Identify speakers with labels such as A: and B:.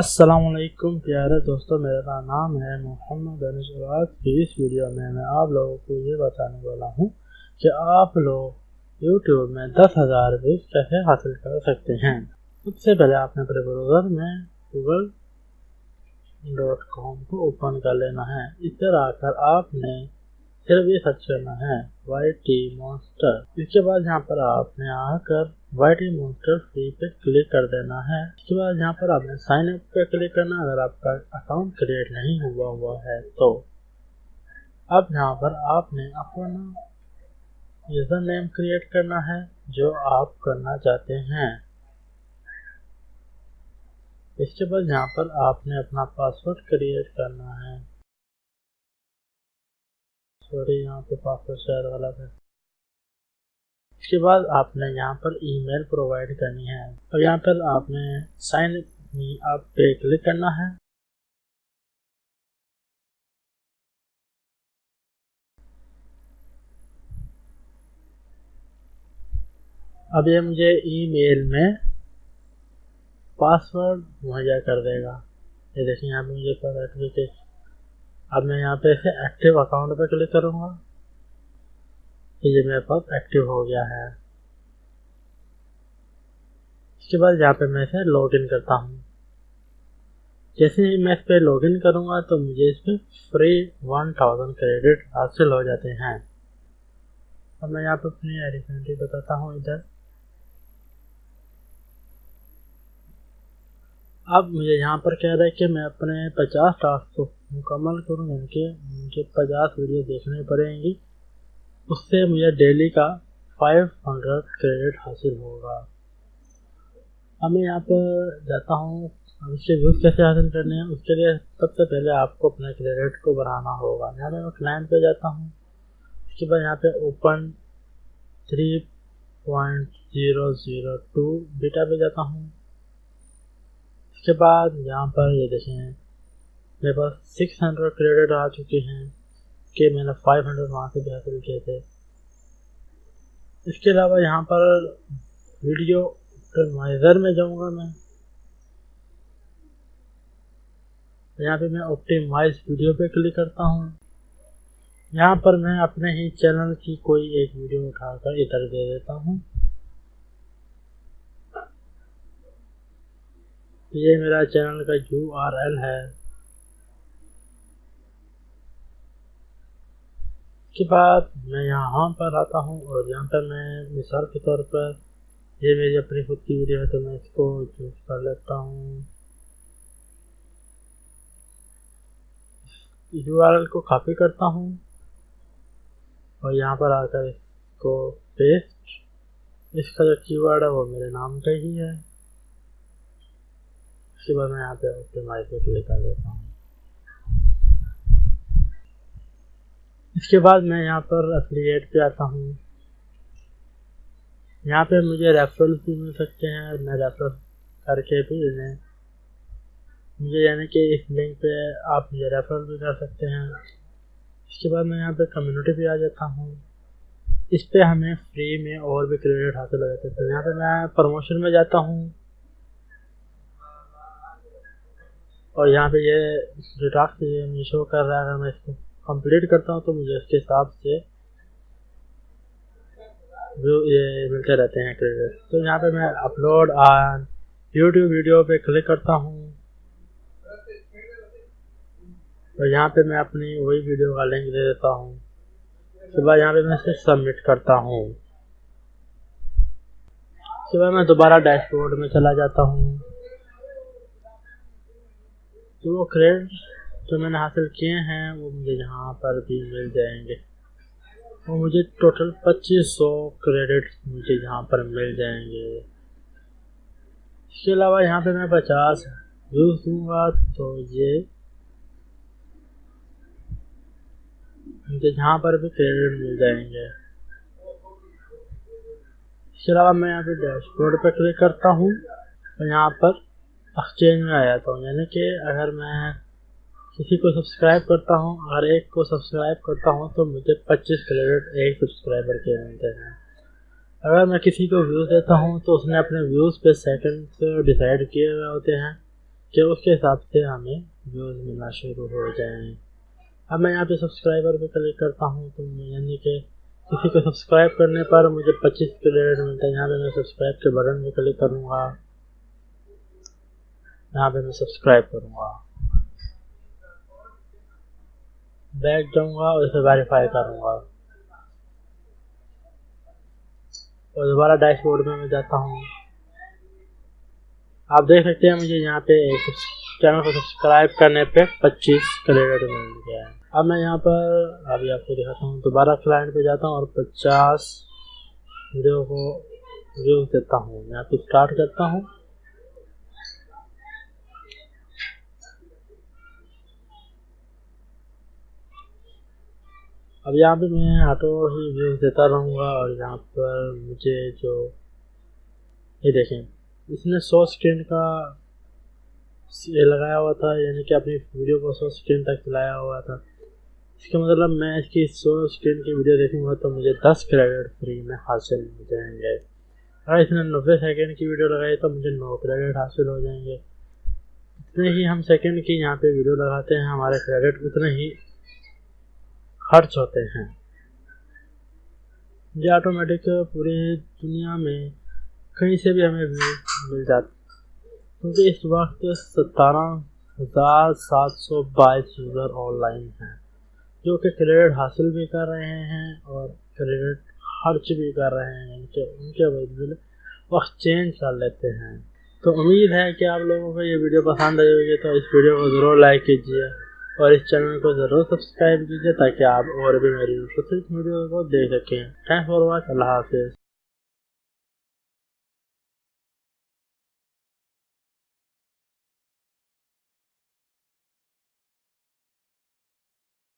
A: असलकुम प्यारे दोस्तों, मेरा नाम है मोहम्मद अनसवाद की इस वीडियो में मैं आप लोगों को ये बताने वाला हूँ कि आप लोग यूट्यूब में दस हज़ार व्यूज़ कैसे हासिल कर सकते हैं। सबसे पहले आपने अपने ब्राउज़र में गूगल डॉट कॉम को ओपन कर लेना है। इधर आकर आपने सिर्फ़ ये सर्च करना है वाई टी मॉन्स्टर इसके बाद यहाँ पर आपने आकर वाइट मोस्टर फ्री पे क्लिक कर देना है। इसके बाद यहाँ पर आपने साइन अप पे क्लिक करना अगर आपका अकाउंट क्रिएट नहीं हुआ हुआ है तो। अब यहाँ पर आपने अपना यूज़र नेम क्रिएट करना है, जो आप करना चाहते हैं। इसके बाद यहाँ पर आपने अपना पासवर्ड क्रिएट करना है। सॉरी यहाँ पे पासवर्ड शायद गलत है। इसके बाद आपने यहाँ पर ईमेल प्रोवाइड करनी है। और यहाँ पर आपने साइन आप पे क्लिक करना है। अब ये मुझे ईमेल में पासवर्ड मुहैया कर देगा। ये देखिए, यहाँ पे मुझे सर्टिफिकेट अब मैं यहाँ पे एक्टिव अकाउंट पे क्लिक करूँगा। ये मेरे पास एक्टिव हो गया है। इसके बाद यहाँ पे मैं इसे लॉगिन करता हूँ। जैसे ही मैं इस पर लॉगिन करूँगा तो मुझे इस पर फ्री वन थाउज़ेंड क्रेडिट हासिल हो जाते हैं। अब मैं यहाँ पे अपनी एडिशनलिटी बताता हूँ इधर। अब मुझे यहाँ पर कह रहा है कि मैं अपने पचास टास्क मुकम्मल करूँ, इनके मुझे पचास वीडियो देखने पड़ेंगी। उससे मुझे डेली का 500 क्रेडिट हासिल होगा। अब मैं यहाँ पर जाता हूँ, अब इसके व्यूज़ कैसे हासिल करने हैं, उसके लिए सबसे पहले आपको अपने क्रेडिट को बढ़ाना होगा। यहाँ मैं क्लाइंट पे जाता हूँ, उसके बाद यहाँ पे open three point zero zero two beta पे जाता हूँ। उसके बाद यहाँ पर ये देखें मेरे पास सिक्स हंड्रेड क्रेडिट आ चुके हैं कि मैंने 500 वहाँ से हासिल किए थे। इसके अलावा यहाँ पर वीडियो ऑप्टिमाइज़र में जाऊँगा मैं। यहाँ पे मैं ऑप्टिमाइज वीडियो पे क्लिक करता हूँ। यहाँ पर मैं अपने ही चैनल की कोई एक वीडियो उठाकर इधर दे देता हूँ। ये मेरा चैनल का यू है। उसके बाद मैं यहाँ पर आता हूँ और यहाँ पर मैं मिसाल के तौर पर ये मेरी अपनी खुद की वीडियो है तो मैं इसको चूज़ कर लेता हूँ। यू को कॉपी करता हूँ और यहाँ पर आकर इसको पेस्ट इसका जो कीवर्ड है, वो मेरे नाम का ही है। उसके बाद मैं यहाँ पे ऑप्टिमाइज पे क्लिक कर देता हूँ। इसके बाद मैं यहाँ पर अफिलिएट पे आता हूँ। यहाँ पे मुझे रेफरल भी मिल सकते हैं मैं रेफर करके भी इन्हें मुझे यानी कि इस लिंक पे आप मुझे रेफरल भी कर सकते हैं। इसके बाद मैं यहाँ पे कम्युनिटी पे आ जाता हूँ। इस पे हमें फ्री में और भी क्रेडिट हासिल हो जाते हैं। तो यहाँ पे मैं प्रमोशन में जाता हूँ। और यहाँ पे ये जो टास्क ये शो कर रहा है मैं इसको कंप्लीट करता हूँ तो मुझे इसके हिसाब से व्यू ये मिलते रहते हैं क्रेडिट तो यहाँ पे मैं अपलोड ऑन यूट्यूब वीडियो पे क्लिक करता हूँ। तो यहाँ पे मैं अपनी वही वीडियो का लिंक दे देता हूँ। उसके बाद यहाँ पे मैं इसे सबमिट करता हूँ। उसके बाद मैं दोबारा डैशबोर्ड में चला जाता हूँ। तो वो क्रेडिट जो मैंने हासिल किए हैं, वो मुझे यहाँ पर भी मिल जाएँगे। वो मुझे टोटल पच्चीस सौ क्रेडिट मुझे यहाँ पर मिल जाएँगे। इसके अलावा यहाँ पे मैं पचास यूज़ दूँगा तो ये मुझे यहाँ पर भी क्रेडिट मिल जाएँगे। इसके अलावा मैं यहाँ पे डैशबोर्ड पर क्लिक करता हूँ, और यहाँ पर एक्सचेंज में आ जाता हूँ यानी कि अगर मैं किसी को सब्सक्राइब करता हूँ अगर एक को सब्सक्राइब करता हूँ तो मुझे 25 क्रेडिट एक सब्सक्राइबर के मिलते हैं। अगर मैं किसी को व्यूज़ देता हूँ तो उसने अपने व्यूज़ पे सेकंड से डिसाइड किए हुए होते हैं कि उसके हिसाब से हमें व्यूज़ मिलना शुरू हो जाएँ। अब मैं यहाँ पे सब्सक्राइबर पे क्लिक करता हूँ तो यानी कि किसी को सब्सक्राइब करने पर मुझे 25 क्रेडिट मिलता है। यहाँ पे मैं सब्सक्राइब के बटन पे क्लिक करूँगा। यहाँ पे मैं सब्सक्राइब करूँगा। बैक जाऊँगा और इसे वेरीफाई करूँगा। और दोबारा डैशबोर्ड में मैं जाता हूँ। आप देख सकते हैं मुझे यहाँ पे चैनल को सब्सक्राइब करने पे 25 क्रेडिट मिल गया है। अब मैं यहाँ पर अभी आपको दिखाता हूँ। दोबारा क्लाइंट पे जाता हूँ और 50 वीडियो को व्यू देता हूँ। यहाँ पे स्टार्ट करता हूँ। अब यहाँ पे मैं ऑटो ही व्यूज़ देता रहूँगा और यहाँ पर मुझे जो, ये देखें, इसने सौ स्क्रीन का ये लगाया हुआ था, यानी कि अपनी वीडियो को सौ स्क्रीन तक चलाया हुआ था। इसका मतलब मैं इसकी सौ स्क्रीन की वीडियो देखूँगा तो मुझे दस क्रेडिट फ्री में हासिल हो जाएँगे। अगर इसने नब्बे सेकेंड की वीडियो लगाई तो मुझे नौ क्रेडिट हासिल हो जाएँगे। जितने ही हम सेकेंड की यहाँ पे वीडियो लगाते हैं, हमारे क्रेडिट उतने ही खर्च होते हैं। ये ऑटोमेटिक पूरी दुनिया में कहीं से भी हमें भी मिल जाती क्योंकि इस वक्त सतारह हज़ार सात सौ बाईस यूज़र ऑनलाइन हैं, जो कि क्रेडिट हासिल भी कर रहे हैं और क्रेडिट खर्च भी कर रहे हैं। उनके उनके बदले वक्त चेंज कर लेते हैं। तो उम्मीद है कि आप लोगों को ये वीडियो पसंद आई होगी तो इस वीडियो को ज़रूर लाइक कीजिए। और इस चैनल को ज़रूर सब्सक्राइब कीजिए ताकि आप और भी मेरी वीडियो को देख सकें। थैंक्स फॉर वॉच अल्लाह हाफिज़।